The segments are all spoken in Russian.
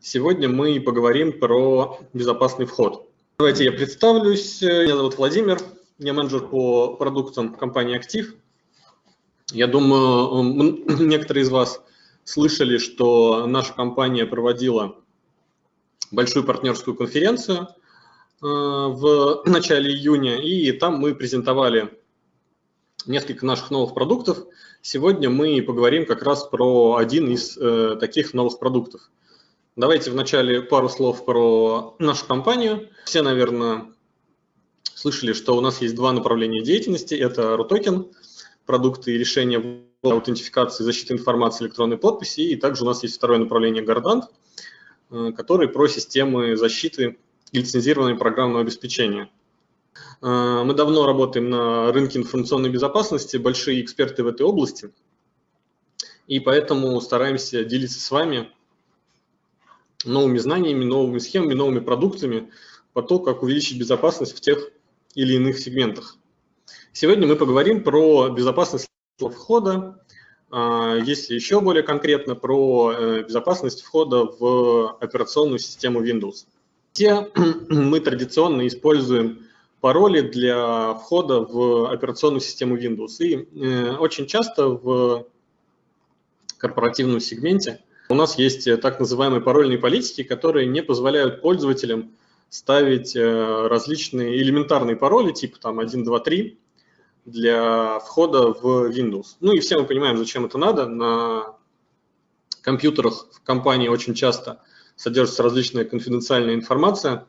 Сегодня мы поговорим про безопасный вход. Давайте я представлюсь. Меня зовут Владимир, я менеджер по продуктам компании «Актив». Я думаю, некоторые из вас слышали, что наша компания проводила большую партнерскую конференцию – Э, в начале июня, и там мы презентовали несколько наших новых продуктов. Сегодня мы поговорим как раз про один из э, таких новых продуктов. Давайте вначале пару слов про нашу компанию. Все, наверное, слышали, что у нас есть два направления деятельности. Это RUTOKEN, продукты и решения аутентификации, защиты информации, электронной подписи. И также у нас есть второе направление Gardant, э, который про системы защиты лицензированное программное обеспечение. Э, мы давно работаем на рынке информационной безопасности, большие эксперты в этой области, и поэтому стараемся делиться с вами новыми знаниями, новыми схемами, новыми продуктами по то, как увеличить безопасность в тех или иных сегментах. Сегодня мы поговорим про безопасность входа, э, если еще более конкретно, про э, безопасность входа в операционную систему Windows. Все мы традиционно используем пароли для входа в операционную систему Windows. И э, очень часто в корпоративном сегменте у нас есть так называемые парольные политики, которые не позволяют пользователям ставить э, различные элементарные пароли, типа там 1, 2, 3, для входа в Windows. Ну и все мы понимаем, зачем это надо. На компьютерах в компании очень часто содержится различная конфиденциальная информация,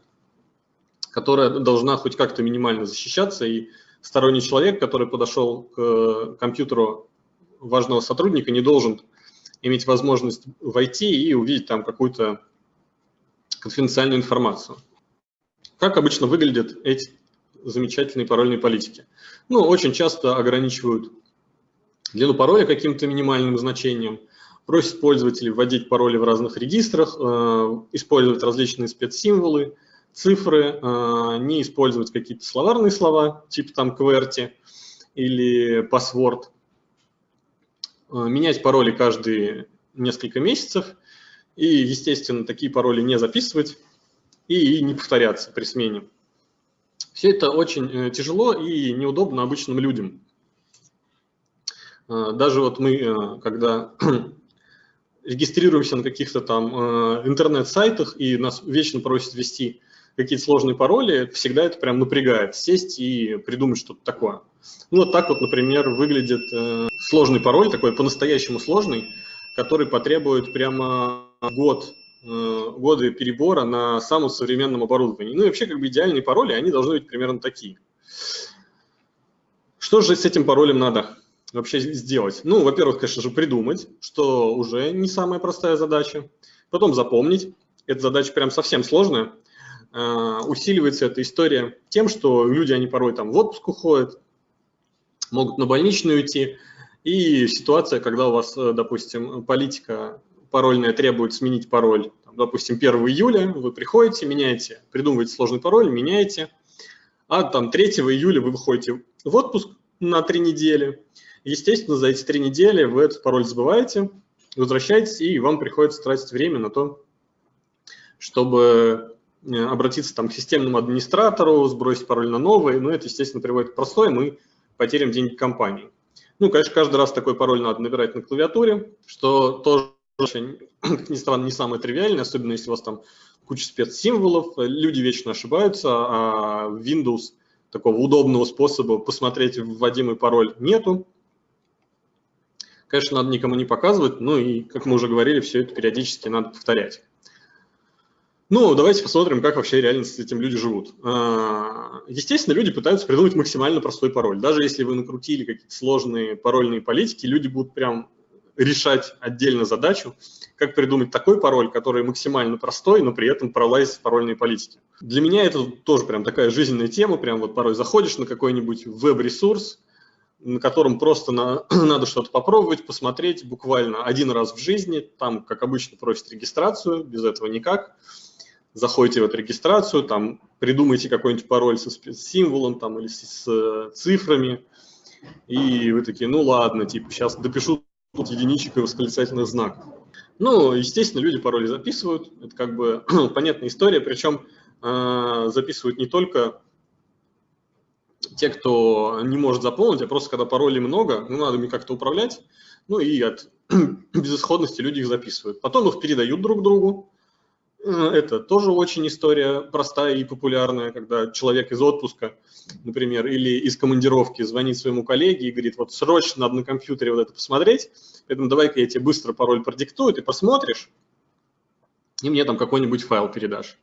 которая должна хоть как-то минимально защищаться, и сторонний человек, который подошел к компьютеру важного сотрудника, не должен иметь возможность войти и увидеть там какую-то конфиденциальную информацию. Как обычно выглядят эти замечательные парольные политики? Ну, очень часто ограничивают длину пароля каким-то минимальным значением – просит пользователей вводить пароли в разных регистрах, э, использовать различные спецсимволы, цифры, э, не использовать какие-то словарные слова, типа там QWERTY или password, менять пароли каждые несколько месяцев и, естественно, такие пароли не записывать и не повторяться при смене. Все это очень тяжело и неудобно обычным людям. Даже вот мы, когда регистрируемся на каких-то там э, интернет-сайтах, и нас вечно просят ввести какие-то сложные пароли, всегда это прям напрягает, сесть и придумать что-то такое. Ну, вот так вот, например, выглядит э, сложный пароль, такой по-настоящему сложный, который потребует прямо год, э, годы перебора на самом современном оборудовании. Ну и вообще, как бы идеальные пароли, они должны быть примерно такие. Что же с этим паролем надо? вообще сделать? Ну, во-первых, конечно же, придумать, что уже не самая простая задача. Потом запомнить. Эта задача прям совсем сложная. Uh, усиливается эта история тем, что люди, они порой там в отпуск уходят, могут на больничную уйти. И ситуация, когда у вас, э, допустим, политика парольная требует сменить пароль, там, допустим, 1 июля, вы приходите, меняете, придумываете сложный пароль, меняете, а там 3 июля вы выходите в отпуск на 3 недели, Естественно, за эти три недели вы этот пароль забываете, возвращаетесь, и вам приходится тратить время на то, чтобы э, обратиться там, к системному администратору, сбросить пароль на новый. Но это, естественно, приводит к простой, мы потеряем деньги компании. Ну, конечно, каждый раз такой пароль надо набирать на клавиатуре, что тоже, как ни странно, не самое тривиальное, особенно если у вас там куча спецсимволов, люди вечно ошибаются, а Windows такого удобного способа посмотреть вводимый пароль нету. Конечно, надо никому не показывать, ну и, как мы уже говорили, все это периодически надо повторять. Ну, давайте посмотрим, как вообще реально с этим люди живут. А, естественно, люди пытаются придумать максимально простой пароль. Даже если вы накрутили какие-то сложные парольные политики, люди будут прям решать отдельно задачу, как придумать такой пароль, который максимально простой, но при этом пролазит в парольные политики. Для меня это тоже прям такая жизненная тема, прям вот порой заходишь на какой-нибудь веб-ресурс, на котором просто на, надо что-то попробовать, посмотреть буквально один раз в жизни. Там, как обычно, просят регистрацию, без этого никак. Заходите в эту регистрацию, там придумайте какой-нибудь пароль со символом там, или с, с цифрами, и вы такие, ну ладно, типа сейчас допишу тут единичек и восклицательный знак. Ну, естественно, люди пароли записывают, это как бы понятная история, причем э, записывают не только те, кто не может запомнить, а просто когда паролей много, ну, надо ими как-то управлять, ну и от безысходности люди их записывают. Потом их передают друг другу. Э, это тоже очень история простая и популярная, когда человек из отпуска, например, или из командировки звонит своему коллеге и говорит, вот срочно надо на компьютере вот это посмотреть, поэтому давай-ка я тебе быстро пароль продиктую, ты посмотришь, и мне там какой-нибудь файл передашь.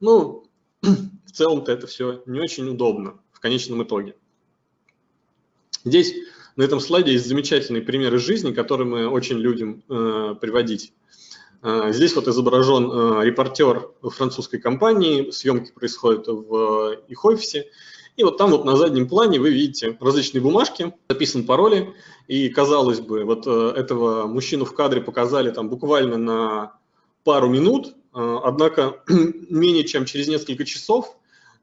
Ну, в целом-то это все не очень удобно в конечном итоге. Здесь на этом слайде есть замечательные примеры жизни, которые мы очень любим э, приводить. Э, здесь вот изображен э, репортер французской компании, съемки происходят в их офисе. И вот там вот на заднем плане вы видите различные бумажки, записан пароли, и казалось бы, вот э, этого мужчину в кадре показали там буквально на пару минут, э, однако менее чем через несколько часов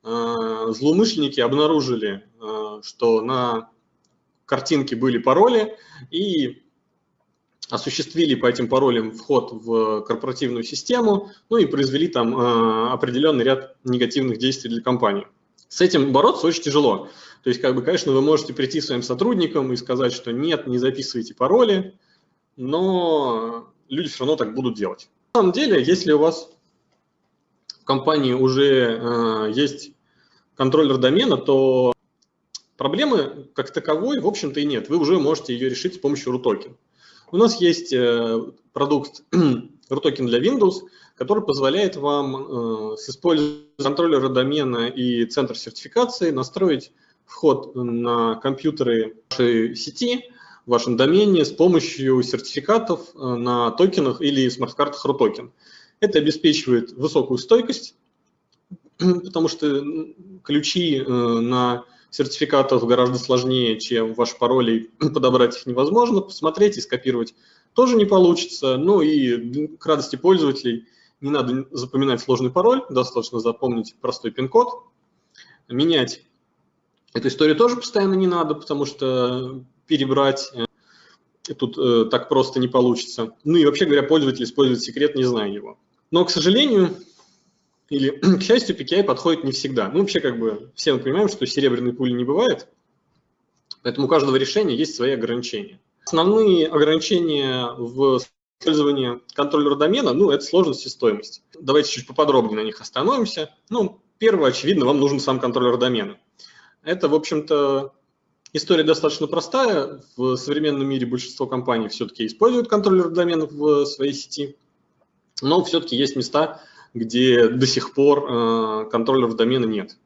Э, злоумышленники обнаружили, э, что на картинке были пароли. И осуществили по этим паролям вход в корпоративную систему, ну и произвели там э, определенный ряд негативных действий для компании. С этим бороться очень тяжело. То есть, как бы, конечно, вы можете прийти своим сотрудникам и сказать, что нет, не записывайте пароли, но люди все равно так будут делать. На самом деле, если у вас в компании уже есть контроллер домена, то проблемы как таковой, в общем-то, и нет. Вы уже можете ее решить с помощью RUTOKEN. У нас есть э, продукт RUTOKEN для Windows, который позволяет вам э, с использованием контроллера домена и центр сертификации настроить вход на компьютеры вашей сети, в вашем домене с помощью сертификатов э, на токенах или смарт-картах RUTOKEN. Это обеспечивает высокую стойкость потому что ключи на сертификатах гораздо сложнее, чем ваши пароли, подобрать их невозможно, посмотреть и скопировать тоже не получится. Ну и к радости пользователей не надо запоминать сложный пароль, достаточно запомнить простой пин-код. Менять эту историю тоже постоянно не надо, потому что перебрать э, тут э, так просто не получится. Ну и вообще говоря, пользователь использует секрет, не зная его. Но, к сожалению, или, к счастью, PKI подходит не всегда. Ну, вообще, как бы, все мы понимаем, что серебряной пули не бывает, поэтому у каждого решения есть свои ограничения. Основные ограничения в использовании контроллера домена, ну, это сложность и стоимость. Давайте чуть поподробнее на них остановимся. Ну, первое, очевидно, вам нужен сам контроллер домена. Это, в общем-то, история достаточно простая. В современном мире большинство компаний все-таки используют контроллер домена в своей сети, но все-таки есть места, где до сих пор э, контроллеров домена нет.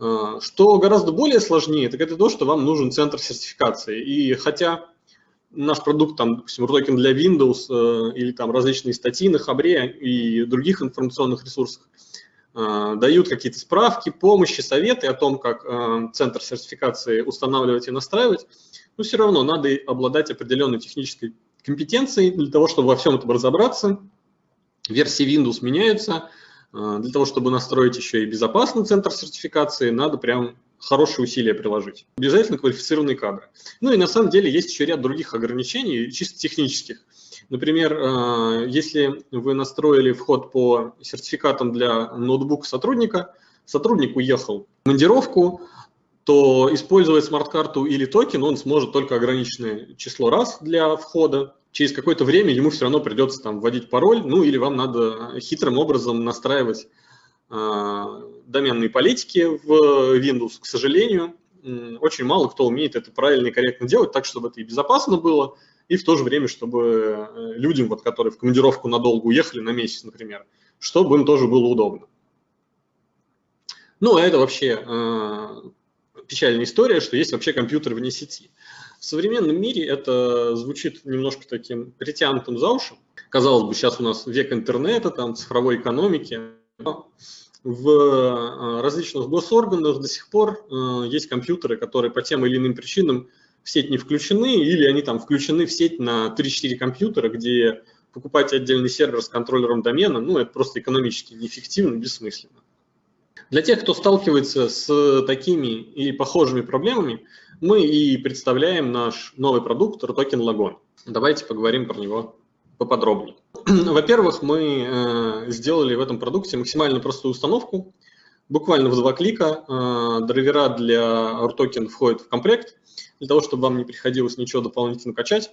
Э, что гораздо более сложнее, так это то, что вам нужен центр сертификации. И хотя наш продукт, там, допустим, токен для Windows э, или там различные статьи на Хабре и других информационных ресурсах дают какие-то справки, помощи, советы о том, как центр сертификации устанавливать и настраивать, но все равно надо обладать определенной технической компетенцией для того, чтобы во всем этом разобраться версии Windows меняются. А, для того, чтобы настроить еще и безопасный центр сертификации, надо прям хорошие усилия приложить. Обязательно квалифицированные кадры. Ну и на самом деле есть еще ряд других ограничений, чисто технических. Например, а, если вы настроили вход по сертификатам для ноутбука сотрудника, сотрудник уехал в командировку, то использовать смарт-карту или токен он сможет только ограниченное число раз для входа через какое-то время ему все равно придется там вводить пароль, ну или вам надо хитрым образом настраивать э, доменные политики в Windows. К сожалению, очень мало кто умеет это правильно и корректно делать, так, чтобы это и безопасно было, и в то же время, чтобы э, людям, вот, которые в командировку надолго уехали, на месяц, например, чтобы им тоже было удобно. Ну, а это вообще э, печальная история, что есть вообще компьютер вне сети. В современном мире это звучит немножко таким притянутым за уши. Казалось бы, сейчас у нас век интернета, там, цифровой экономики. Но в э, различных госорганах до сих пор э, есть компьютеры, которые по тем или иным причинам в сеть не включены, или они там включены в сеть на 3-4 компьютера, где покупать отдельный сервер с контроллером домена, ну, это просто экономически неэффективно, бессмысленно. Для тех, кто сталкивается с такими и похожими проблемами, мы и представляем наш новый продукт RTOKEN Logon. Давайте поговорим про него поподробнее. Во-первых, мы сделали в этом продукте максимально простую установку. Буквально в два клика драйвера для RTOKEN входят в комплект, для того, чтобы вам не приходилось ничего дополнительно качать.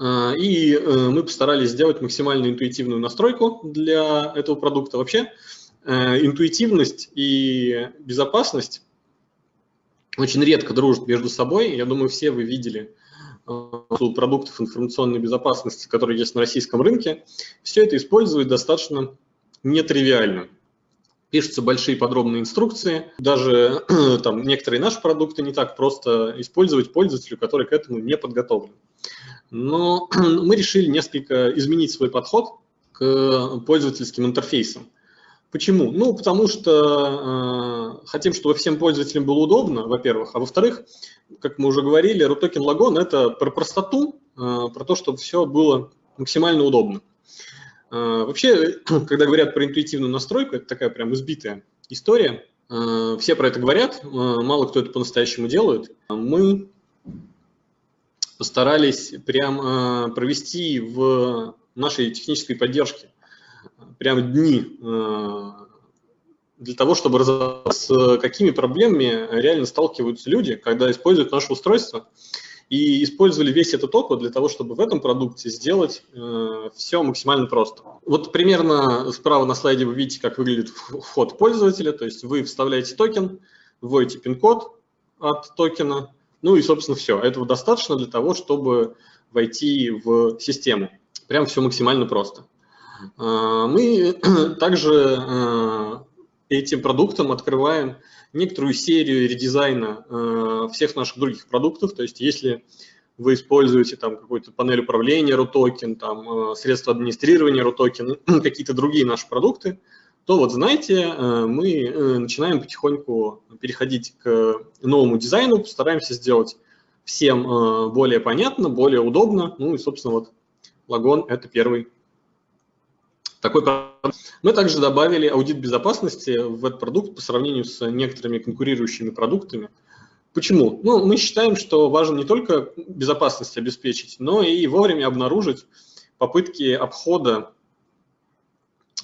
И мы постарались сделать максимально интуитивную настройку для этого продукта. Вообще, интуитивность и безопасность очень редко дружат между собой. Я думаю, все вы видели э, продуктов информационной безопасности, которые есть на российском рынке. Все это использует достаточно нетривиально. Пишутся большие подробные инструкции. Даже там, некоторые наши продукты не так просто использовать пользователю, который к этому не подготовлен. Но мы решили несколько изменить свой подход к пользовательским интерфейсам. Почему? Ну, потому что э, хотим, чтобы всем пользователям было удобно, во-первых, а во-вторых, как мы уже говорили, RUTOKEN Logon – это про простоту, э, про то, чтобы все было максимально удобно. Э, вообще, когда говорят про интуитивную настройку, это такая прям избитая история. Э, все про это говорят, э, мало кто это по-настоящему делает. Мы постарались прям э, провести в нашей технической поддержке прям дни э, для того, чтобы разобраться, с какими проблемами реально сталкиваются люди, когда используют наше устройство, и использовали весь этот опыт для того, чтобы в этом продукте сделать э, все максимально просто. Вот примерно справа на слайде вы видите, как выглядит вход пользователя, то есть вы вставляете токен, вводите пин-код от токена, ну и, собственно, все. Этого достаточно для того, чтобы войти в систему. Прям все максимально просто. А, мы также а, этим продуктом открываем некоторую серию редизайна а, всех наших других продуктов. То есть если вы используете там какую-то панель управления RUTOKEN, там средства администрирования RUTOKEN, какие-то другие наши продукты, то вот знаете, мы начинаем потихоньку переходить к новому дизайну, постараемся сделать всем более понятно, более удобно. Ну и, собственно, вот Лагон – это первый такой Мы также добавили аудит безопасности в этот продукт по сравнению с некоторыми конкурирующими продуктами. Почему? Ну, мы считаем, что важно не только безопасность обеспечить, но и вовремя обнаружить попытки обхода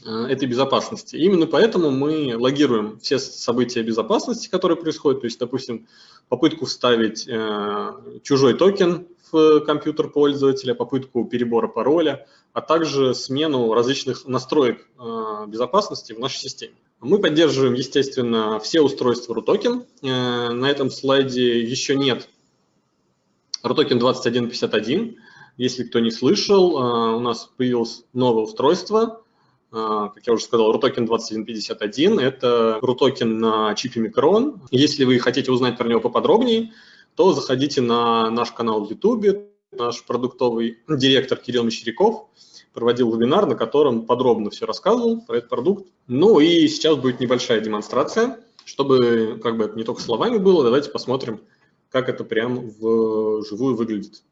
э, этой безопасности. Именно поэтому мы логируем все события безопасности, которые происходят, то есть, допустим, попытку вставить э, чужой токен в компьютер пользователя, попытку перебора пароля, а также смену различных настроек э, безопасности в нашей системе. Мы поддерживаем, естественно, все устройства RUTOKEN. Э, на этом слайде еще нет RUTOKEN 2151. Если кто не слышал, э, у нас появилось новое устройство, как я уже сказал, RUTOKEN 2151. Это RUTOKEN на чипе Micron. Если вы хотите узнать про него поподробнее, то заходите на наш канал в YouTube. Наш продуктовый директор Кирилл Мещеряков проводил вебинар, на котором подробно все рассказывал про этот продукт. Ну и сейчас будет небольшая демонстрация, чтобы как бы это не только словами было, давайте посмотрим, как это прям вживую выглядит.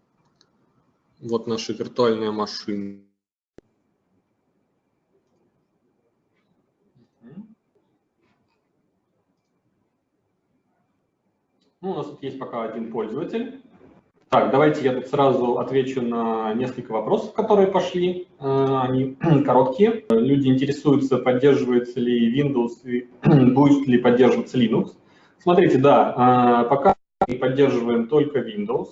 Вот наша виртуальная машина. Ну, у нас тут есть пока один пользователь. Так, давайте я тут сразу отвечу на несколько вопросов, которые пошли. Э, они короткие. Люди интересуются, поддерживается ли Windows и будет ли поддерживаться Linux. Смотрите, да, э, пока мы поддерживаем только Windows.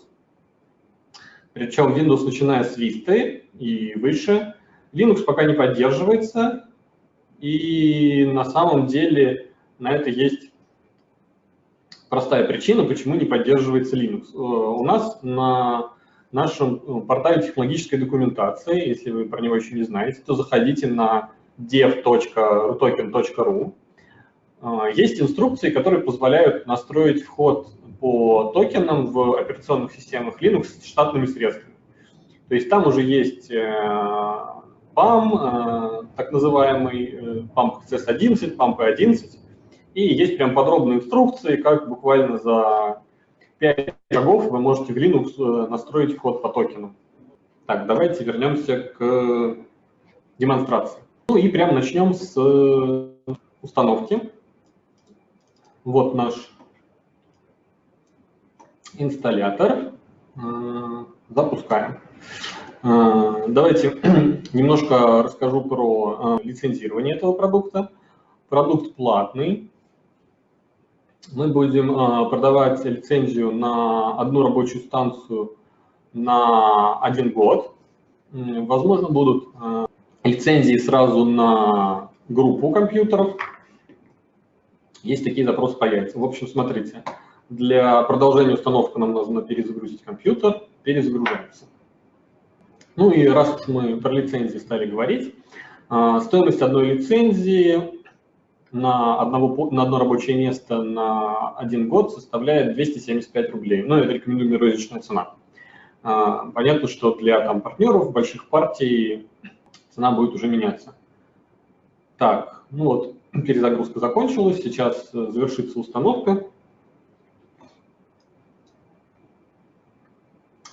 Причем Windows начиная с Vista и выше. Linux пока не поддерживается. И на самом деле на это есть простая причина, почему не поддерживается Linux. Э, у нас на нашем э, портале технологической документации, если вы про него еще не знаете, то заходите на dev.rutoken.ru. Э, есть инструкции, которые позволяют настроить вход по токенам в операционных системах Linux с штатными средствами. То есть там уже есть PAM, так называемый PAM CS11, PAM P11, и есть прям подробные инструкции, как буквально за 5 шагов вы можете в Linux э, настроить вход по токену. Так, давайте вернемся к демонстрации. Ну и прям начнем с э, установки. Вот наш инсталлятор. Запускаем. Давайте немножко расскажу про лицензирование этого продукта. Продукт платный. Мы будем продавать лицензию на одну рабочую станцию на один год. Возможно, будут лицензии сразу на группу компьютеров. Есть такие запросы появятся. В общем, смотрите, для продолжения установки нам нужно перезагрузить компьютер, перезагружается. Ну и раз мы про лицензии стали говорить, а, стоимость одной лицензии на, одного, на одно рабочее место на один год составляет 275 рублей. Ну, это рекомендуемая розничная цена. А, понятно, что для там, партнеров, больших партий цена будет уже меняться. Так, ну вот, перезагрузка закончилась, сейчас э, завершится установка.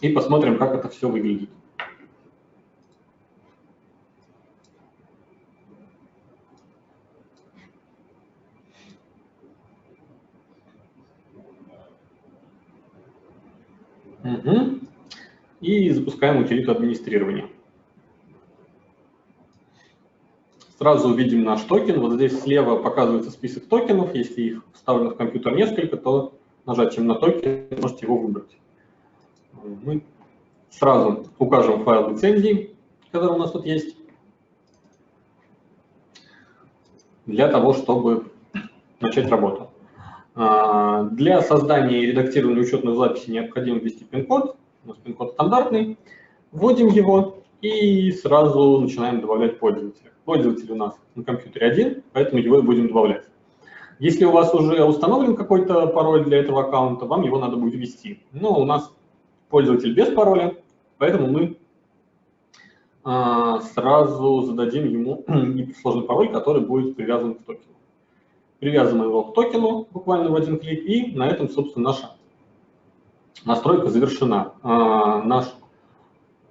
И посмотрим, как это все выглядит. Угу. И запускаем утилиту администрирования. Сразу увидим наш токен. Вот здесь слева показывается список токенов. Если их вставлено в компьютер несколько, то нажатием на токен можете его выбрать. Мы сразу укажем файл лицензии, который у нас тут есть, для того, чтобы начать работу. А, для создания и редактирования учетных записей необходимо ввести пин-код. У нас пин-код стандартный. Вводим его и сразу начинаем добавлять пользователя. Пользователь у нас на компьютере один, поэтому его и будем добавлять. Если у вас уже установлен какой-то пароль для этого аккаунта, вам его надо будет ввести. Но у нас пользователь без пароля, поэтому мы а, сразу зададим ему сложный пароль, который будет привязан к токену. Привязываем его к токену буквально в один клик, и на этом, собственно, наша настройка завершена. А, наш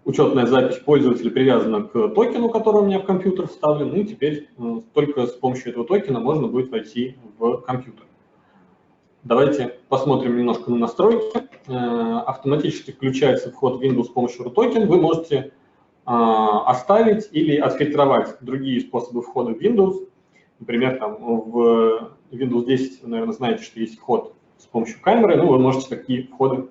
учетная запись пользователя привязана к токену, который у меня в компьютер вставлен, и теперь э, только с помощью этого токена можно будет войти в компьютер. Давайте посмотрим немножко на настройки. Э, автоматически включается вход в Windows с помощью RUTOKEN. Вы можете э, оставить или отфильтровать другие способы входа в Windows. Например, там в Windows 10, наверное, знаете, что есть вход с помощью камеры. Ну, вы можете такие входы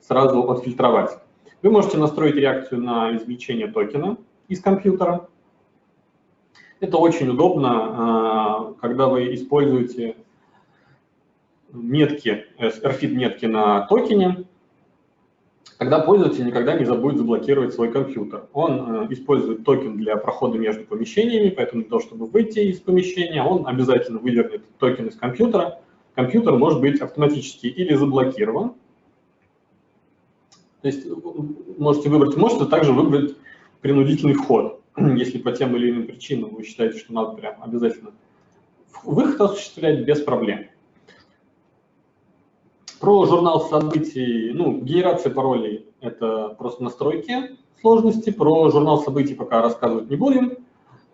сразу отфильтровать. Вы можете настроить реакцию на извлечение токена из компьютера. Это очень удобно, а, когда вы используете метки, RFID метки на токене, тогда пользователь никогда не забудет заблокировать свой компьютер. Он э, использует токен для прохода между помещениями, поэтому для того, чтобы выйти из помещения, он обязательно вывернет токен из компьютера. Компьютер может быть автоматически или заблокирован, то есть можете выбрать, можете также выбрать принудительный вход, если по тем или иным причинам вы считаете, что надо прям обязательно выход осуществлять без проблем. Про журнал событий, ну, генерация паролей – это просто настройки сложности. Про журнал событий пока рассказывать не будем.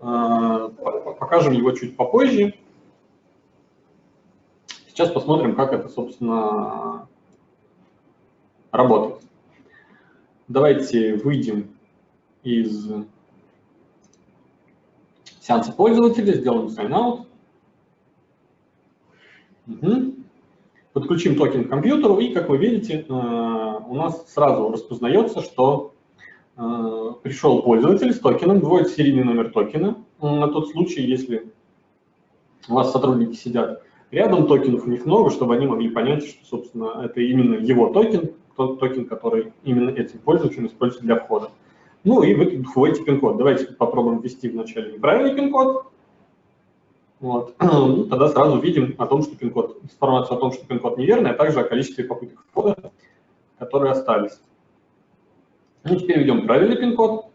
А, покажем его чуть попозже. Сейчас посмотрим, как это, собственно, работает. Давайте выйдем из сеанса пользователя, сделаем sign-out. Угу. Подключим токен к компьютеру, и, как вы видите, э, у нас сразу распознается, что э, пришел пользователь с токеном, вводит серийный номер токена на тот случай, если у вас сотрудники сидят рядом, токенов у них много, чтобы они могли понять, что, собственно, это именно его токен, тот токен, который именно этим пользователем используется для входа. Ну и вы вводите пин-код. Давайте попробуем ввести вначале неправильный пин-код. Вот. Ну, тогда сразу видим о том, что пин-код, информацию о том, что пин-код неверный, а также о количестве попыток входа, которые остались. Ну, теперь введем правильный пин-код.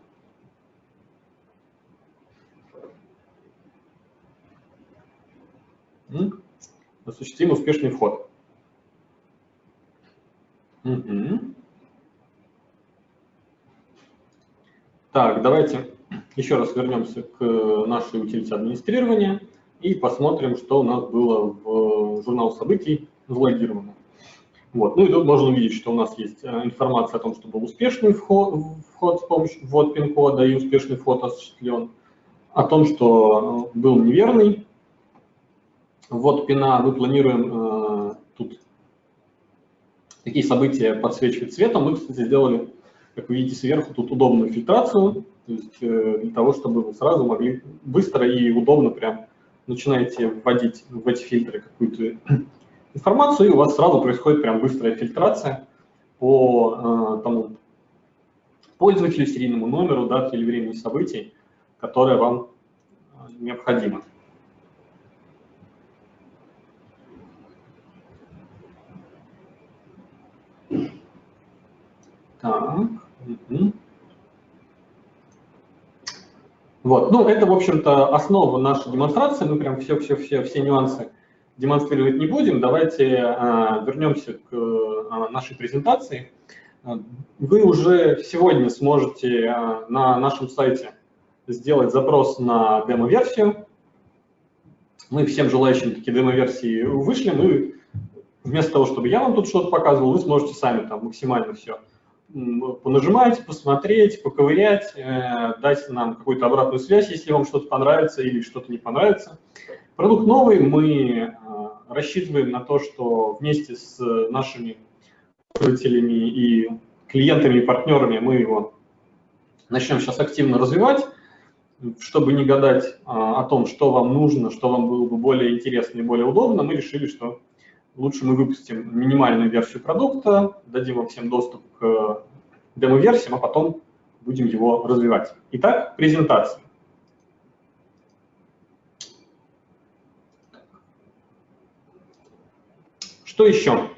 Осуществим успешный вход. Угу. Так, давайте еще раз вернемся к нашей утилите администрирования и посмотрим, что у нас было в журнал событий залогировано. Вот. Ну и тут можно увидеть, что у нас есть информация о том, что был успешный вход, вход с помощью ввод пин-кода и успешный вход осуществлен, о том, что был неверный ввод пина, мы планируем тут такие события подсвечивать цветом. Мы, кстати, сделали, как вы видите сверху, тут удобную фильтрацию, то есть э, для того, чтобы вы сразу могли быстро и удобно прям начинаете вводить в эти фильтры какую-то информацию, и у вас сразу происходит прям быстрая фильтрация по э, тому пользователю, серийному номеру, дате или времени событий, которое вам э, необходимо. Так. Вот, ну это, в общем-то, основа нашей демонстрации. Мы прям все-все-все все нюансы демонстрировать не будем. Давайте а, вернемся к а, нашей презентации. Вы уже сегодня сможете а, на нашем сайте сделать запрос на демо-версию. Мы всем желающим такие демо-версии вышлем, и вместо того, чтобы я вам тут что-то показывал, вы сможете сами там максимально все понажимать, посмотреть, поковырять, э, дать нам какую-то обратную связь, если вам что-то понравится или что-то не понравится. Продукт новый, мы э, рассчитываем на то, что вместе с нашими пользователями и клиентами и партнерами мы его начнем сейчас активно развивать, чтобы не гадать э, о том, что вам нужно, что вам было бы более интересно и более удобно, мы решили, что лучше мы выпустим минимальную версию продукта, дадим вам всем доступ к демо-версиям, а потом будем его развивать. Итак, презентация. Что еще?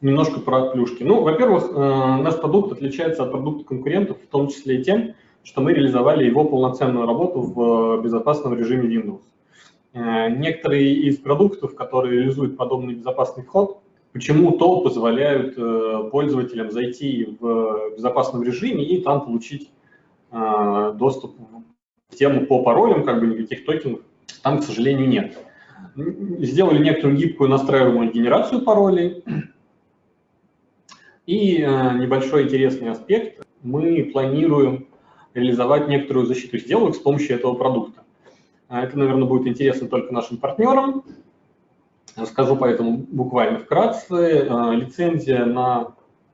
Немножко про плюшки. Ну, во-первых, э, наш продукт отличается от продукта конкурентов, в том числе и тем, что мы реализовали его полноценную работу в безопасном режиме Windows. Э, некоторые из продуктов, которые реализуют подобный безопасный вход, почему-то позволяют э, пользователям зайти в безопасном режиме и там получить э, доступ в тему по паролям, как бы никаких токенов там, к сожалению, нет. Сделали некоторую гибкую настраиваемую генерацию паролей. И небольшой интересный аспект, мы планируем реализовать некоторую защиту сделок с помощью этого продукта. А это, наверное, будет интересно только нашим партнерам. Скажу поэтому буквально вкратце. А, лицензия на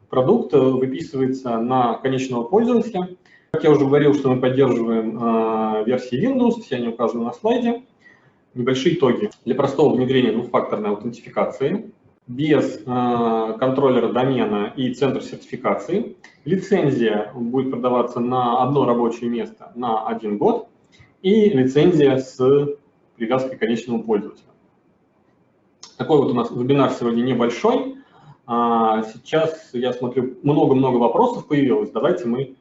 продукт выписывается на конечного пользователя. Как я уже говорил, что мы поддерживаем а, версии Windows, все они указаны на слайде. Небольшие итоги. Для простого внедрения двухфакторной аутентификации, без контроллера домена и центра сертификации. Лицензия будет продаваться на одно рабочее место на один год и лицензия с привязкой к конечному пользователю. Такой вот у нас вебинар сегодня небольшой. А, сейчас я смотрю, много-много вопросов появилось. Давайте мы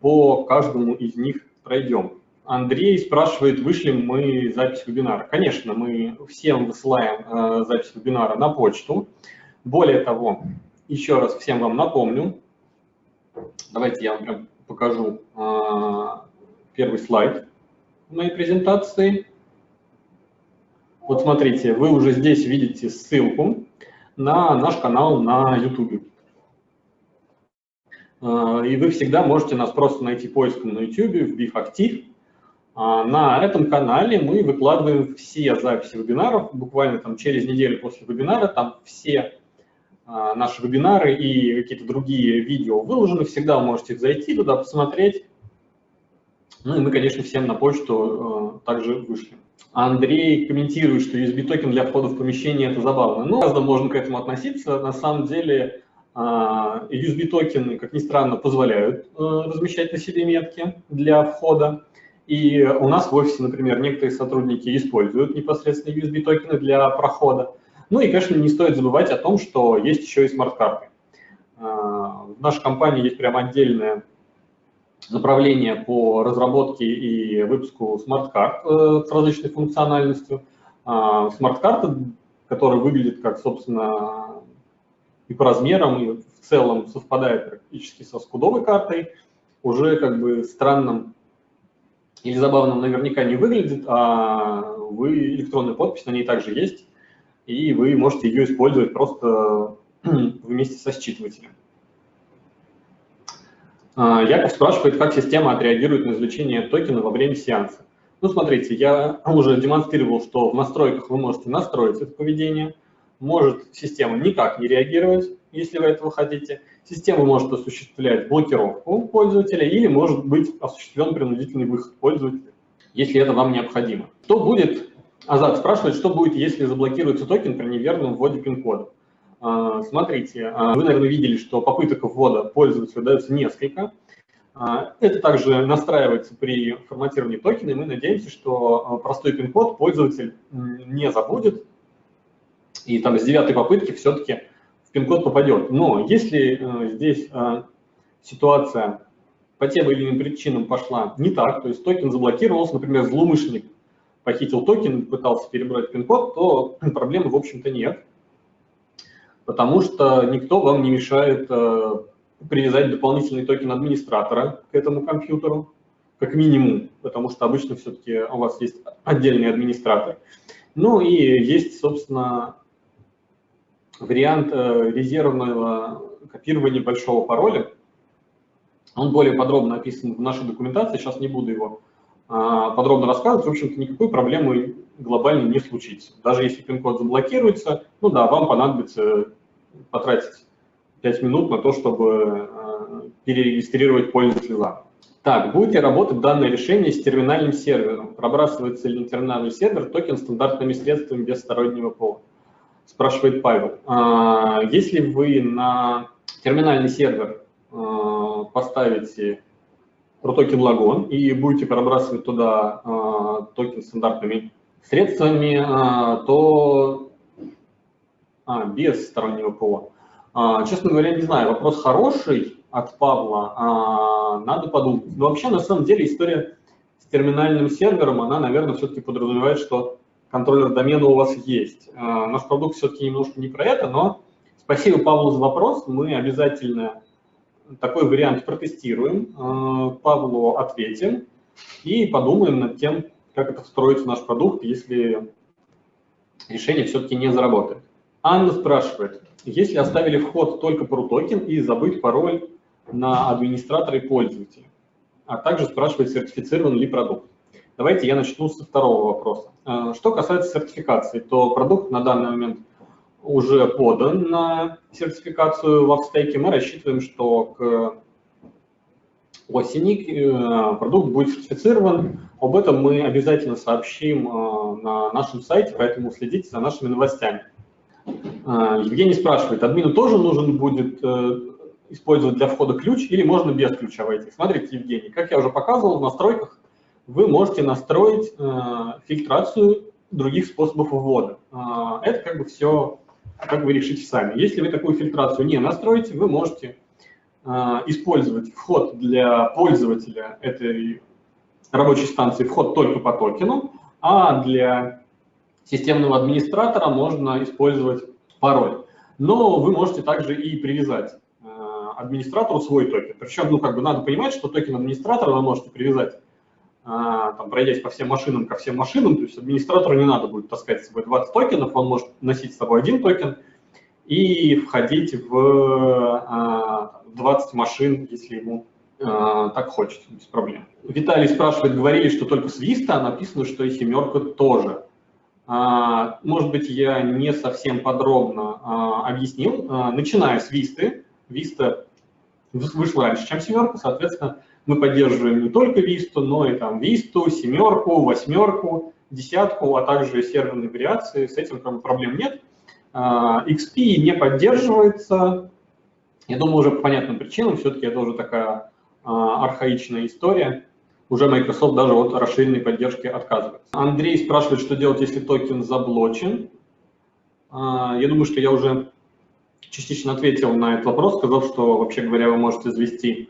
по каждому из них пройдем. Андрей спрашивает, вышли мы запись вебинара. Конечно, мы всем высылаем э, запись вебинара на почту. Более того, еще раз всем вам напомню, давайте я вам прям покажу э, первый слайд моей презентации. Вот смотрите, вы уже здесь видите ссылку на наш канал на YouTube. А, и вы всегда можете нас просто найти поиском на YouTube, вбив «Актив». А, на этом канале мы выкладываем все записи вебинаров, буквально там через неделю после вебинара, там все а, наши вебинары и какие-то другие видео выложены, всегда можете зайти туда, посмотреть, ну и мы, конечно, всем на почту э, также вышли. Андрей комментирует, что USB-токен для входа в помещение – это забавно. Ну, разно можно к этому относиться. На самом деле э, USB-токены, как ни странно, позволяют э, размещать на себе метки для входа. И у нас в офисе, например, некоторые сотрудники используют непосредственно USB-токены для прохода. Ну и, конечно, не стоит забывать о том, что есть еще и смарт-карты. Э, в нашей компании есть прям отдельная направление по разработке и выпуску смарт-карт э, с различной функциональностью. А, смарт-карта, которая выглядит как, собственно, и по размерам, и в целом совпадает практически со скудовой картой, уже как бы странным или забавным наверняка не выглядит, а вы электронная подпись на ней также есть, и вы можете ее использовать просто вместе со считывателем. А, Яков спрашивает, как система отреагирует на извлечение токена во время сеанса. Ну, смотрите, я уже демонстрировал, что в настройках вы можете настроить это поведение. Может система никак не реагировать, если вы этого хотите. Система может осуществлять блокировку пользователя или может быть осуществлен принудительный выход пользователя, если это вам необходимо. Что будет, Азат спрашивает, что будет, если заблокируется токен при неверном вводе пин-кода. А, смотрите, а, вы, наверное, видели, что попыток ввода пользователя дается несколько. А, это также настраивается при форматировании токена, и мы надеемся, что простой пин-код пользователь не забудет, и там с девятой попытки все-таки в пин-код попадет. Но если здесь ситуация по тем или иным причинам пошла не так, то есть токен заблокировался, например, злоумышленник похитил токен, пытался перебрать пин-код, то проблемы, в общем-то, нет потому что никто вам не мешает э, привязать дополнительный токен администратора к этому компьютеру, как минимум, потому что обычно все-таки у вас есть отдельный администратор. Ну и есть, собственно, вариант э, резервного копирования большого пароля. Он более подробно описан в нашей документации, сейчас не буду его а, подробно рассказывать. В общем-то, никакой проблемы глобально не случится. Даже если пин-код заблокируется, ну да, вам понадобится потратить 5 минут на то, чтобы э, перерегистрировать пользователя заново. Так, будет ли работать данное решение с терминальным сервером? Пробрасывается ли на терминальный сервер токен стандартными средствами без стороннего ПО? Спрашивает Павел. А, если вы на терминальный сервер э, поставите токен Logon и будете пробрасывать туда э, токен стандартными средствами, то а, без стороннего ПО. А, честно говоря, не знаю, вопрос хороший от Павла, а, надо подумать. Но вообще, на самом деле, история с терминальным сервером, она, наверное, все-таки подразумевает, что контроллер домена у вас есть. А, наш продукт все-таки немножко не про это, но спасибо Павлу за вопрос, мы обязательно такой вариант протестируем, а, Павлу ответим и подумаем над тем, как это встроить в наш продукт, если решение все-таки не заработает. Анна спрашивает, если оставили вход только про токен и забыть пароль на администратора и пользователя, а также спрашивает, сертифицирован ли продукт. Давайте я начну со второго вопроса. А, что касается сертификации, то продукт на данный момент уже подан на сертификацию в стейке. Мы рассчитываем, что к осени э, продукт будет сертифицирован. Об этом мы обязательно сообщим э, на нашем сайте, поэтому следите за нашими новостями. А, Евгений спрашивает, админу тоже нужен будет э, использовать для входа ключ или можно без ключа войти? Смотрите, Евгений, как я уже показывал, в настройках вы можете настроить э, фильтрацию других способов ввода. Это как бы все, как вы решите сами. Если вы такую фильтрацию не настроите, вы можете э, использовать вход для пользователя этой рабочей станции, вход только по токену, а для системного администратора можно использовать пароль. Но вы можете также и привязать э, администратору свой токен. Причем, ну, как бы надо понимать, что токен администратора вы можете привязать, э, там, пройдясь по всем машинам ко всем машинам, то есть администратору не надо будет таскать с собой 20 токенов, он может носить с собой один токен и входить в 20 э, машин, если ему так хочется, без проблем. Виталий спрашивает, говорили, что только с Vista, а написано, что и семерка тоже. А, может быть, я не совсем подробно а, объяснил. А, начиная с Висты, Виста вышла раньше, чем семерка, соответственно, мы поддерживаем не только Висту, но и там Висту, семерку, восьмерку, десятку, а также серверные вариации. С этим проблем нет. XP не поддерживается. Я думаю, уже по понятным причинам, все-таки это уже такая архаичная история уже Microsoft даже от расширенной поддержки отказывается. Андрей спрашивает, что делать, если токен заблочен. А, я думаю, что я уже частично ответил на этот вопрос, сказав, что, вообще говоря, вы можете завести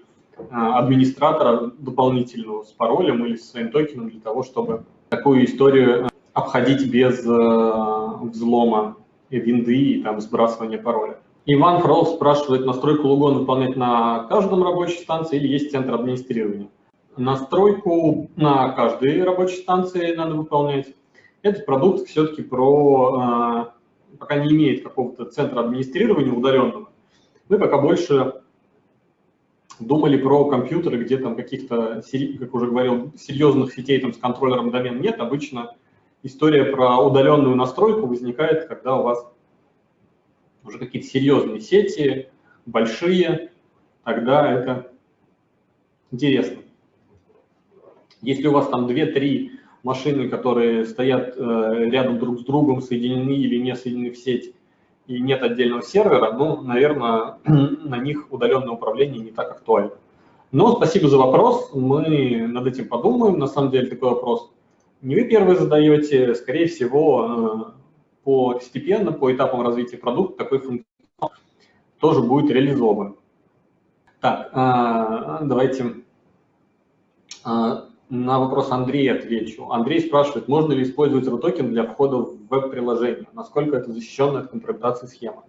а, администратора дополнительного с паролем или со своим токеном для того, чтобы такую историю обходить без взлома винды и там сбрасывания пароля. Иван Фролов спрашивает, настройку логон выполнять на каждом рабочей станции или есть центр администрирования? Настройку на каждой рабочей станции надо выполнять. Этот продукт все-таки про пока не имеет какого-то центра администрирования удаленного. Мы пока больше думали про компьютеры, где там каких-то, как уже говорил, серьезных сетей там с контроллером домен нет. Обычно история про удаленную настройку возникает, когда у вас уже какие-то серьезные сети, большие, тогда это интересно. Если у вас там 2-3 машины, которые стоят э, рядом друг с другом, соединены или не соединены в сеть, и нет отдельного сервера, ну, наверное, на них удаленное управление не так актуально. Но спасибо за вопрос, мы над этим подумаем. На самом деле такой вопрос не вы первые задаете, скорее всего, э, постепенно, по этапам развития продукта такой функционал тоже будет реализован. Так, э, давайте э, на вопрос Андрея отвечу. Андрей спрашивает, можно ли использовать RUTOKEN для входа в веб-приложение? Насколько это защищенная от компрометации схема?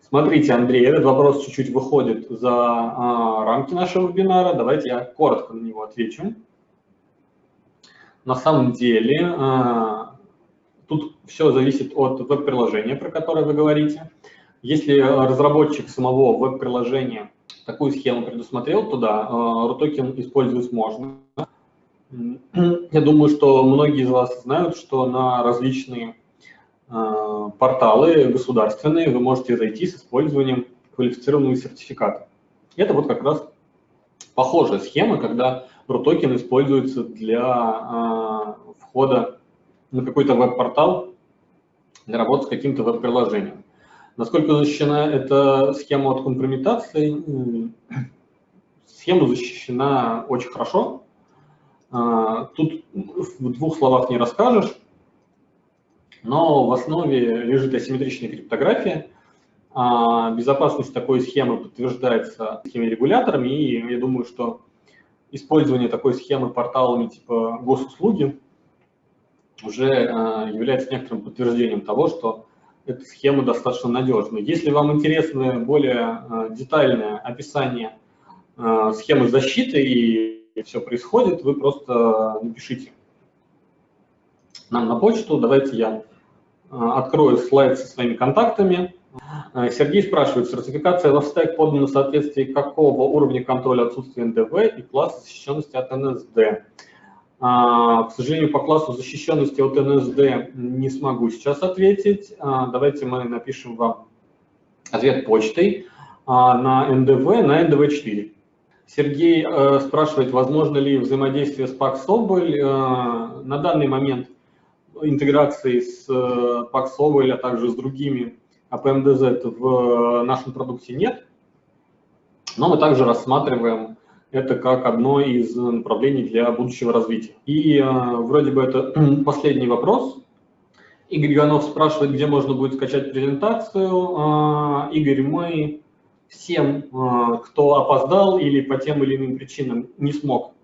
Смотрите, Андрей, этот вопрос чуть-чуть выходит за а, рамки нашего вебинара. Давайте я коротко на него отвечу. На самом деле, а, тут все зависит от веб-приложения, про которое вы говорите. Если разработчик самого веб-приложения такую схему предусмотрел, то да, RUTOKEN использовать можно. Я думаю, что многие из вас знают, что на различные порталы государственные вы можете зайти с использованием квалифицированного сертификата. Это вот как раз похожая схема, когда RUTOKEN используется для э, входа на какой-то веб-портал для работы с каким-то веб-приложением. Насколько защищена эта схема от компрометации? Схема защищена очень хорошо, а, тут в двух словах не расскажешь, но в основе лежит асимметричная криптография. А, безопасность такой схемы подтверждается такими регуляторами, и я думаю, что использование такой схемы порталами типа госуслуги уже а, является некоторым подтверждением того, что эта схема достаточно надежна. Если вам интересно более детальное описание схемы защиты и все происходит, вы просто напишите нам на почту. Давайте я открою слайд со своими контактами. А, Сергей спрашивает, сертификация стек подана в соответствии какого уровня контроля отсутствия НДВ и класса защищенности от НСД? А, к сожалению, по классу защищенности от НСД не смогу сейчас ответить. Давайте мы напишем вам ответ почтой на НДВ, на НДВ-4. Сергей э, спрашивает, возможно ли взаимодействие с PAX Соболь. Э, на данный момент интеграции с э, PAX Соболь, а также с другими APMDZ в нашем продукте нет. Но мы также рассматриваем это как одно из направлений для будущего развития. И э, вроде бы это последний вопрос. Игорь Иванов спрашивает, где можно будет скачать презентацию. Э, Игорь, мы всем, э, кто опоздал или по тем или иным причинам не смог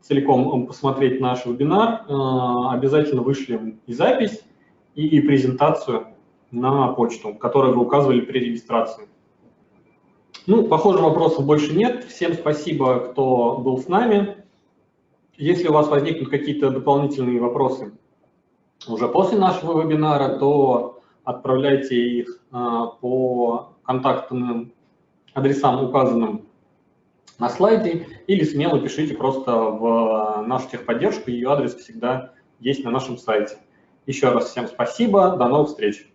целиком посмотреть наш вебинар, э, обязательно вышлем и запись, и презентацию на почту, которую вы указывали при регистрации. Ну, похоже, вопросов больше нет. Всем спасибо, кто был с нами. Если у вас возникнут какие-то дополнительные вопросы уже после нашего вебинара, то отправляйте их э, по контактным адресам, указанным на слайде, или смело пишите просто в нашу техподдержку, ее адрес всегда есть на нашем сайте. Еще раз всем спасибо, до новых встреч!